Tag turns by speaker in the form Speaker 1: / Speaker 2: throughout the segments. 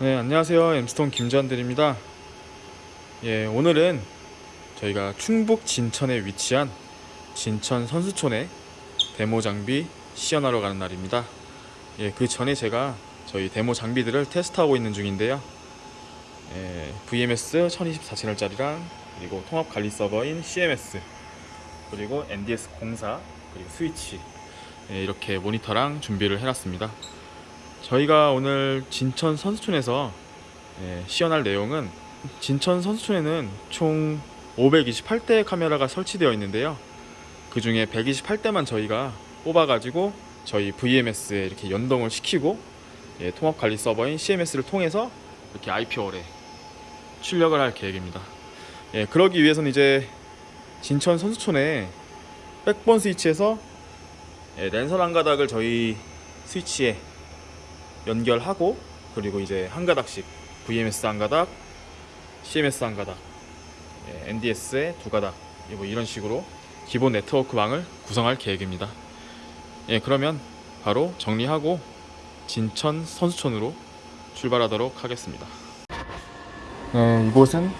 Speaker 1: 네, 안녕하세요. 엠스톤 김전들입니다. 예, 오늘은 저희가 충북 진천에 위치한 진천 선수촌에 데모 장비 시연하러 가는 날입니다. 예, 그 전에 제가 저희 데모 장비들을 테스트하고 있는 중인데요. 예, VMS 1024 채널짜리랑 그리고 통합 관리 서버인 CMS 그리고 NDS 04 그리고 스위치 예, 이렇게 모니터랑 준비를 해놨습니다. 저희가 오늘 진천 선수촌에서 예, 시연할 내용은 진천 선수촌에는 총 528대의 카메라가 설치되어 있는데요. 그 중에 128대만 저희가 뽑아가지고 저희 VMS에 이렇게 연동을 시키고 예, 통합 관리 서버인 CMS를 통해서 이렇게 IP월에 출력을 할 계획입니다. 예, 그러기 위해서는 이제 진천 선수촌에 백번 스위치에서 예, 랜선 한 가닥을 저희 스위치에 연결하고 그리고 이제 한 가닥씩 VMS 한 가닥, CMS 한 가닥, 예, NDS에 두 가닥 뭐 이런 식으로 기본 네트워크망을 구성할 계획입니다. 예, 그러면 바로 정리하고 진천 선수촌으로 출발하도록 하겠습니다. 네, 이곳은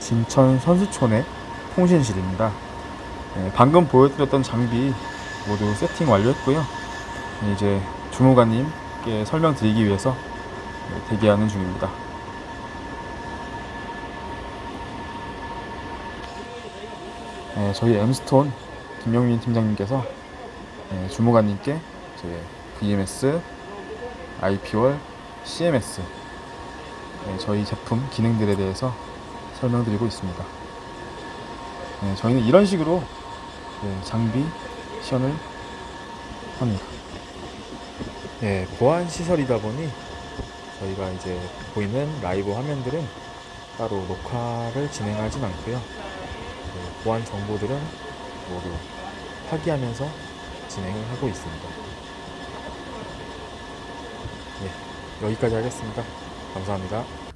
Speaker 1: 진천 선수촌의 통신실입니다. 예, 방금 보여드렸던 장비 모두 세팅 완료했고요. 예, 이제 주무관님 께 설명드리기 위해서 예, 대기하는 중입니다. 예, 저희 엠스톤 김영민 팀장님께서 예, 주무관님께 VMS, IP월, CMS 예, 저희 제품 기능들에 대해서 설명드리고 있습니다. 예, 저희는 이런 식으로 예, 장비 시연을 합니다. 예, 보안 시설이다 보니 저희가 이제 보이는 라이브 화면들은 따로 녹화를 진행하진 않고요. 예, 보안 정보들은 모두 파기하면서 진행을 하고 있습니다. 예, 여기까지 하겠습니다. 감사합니다.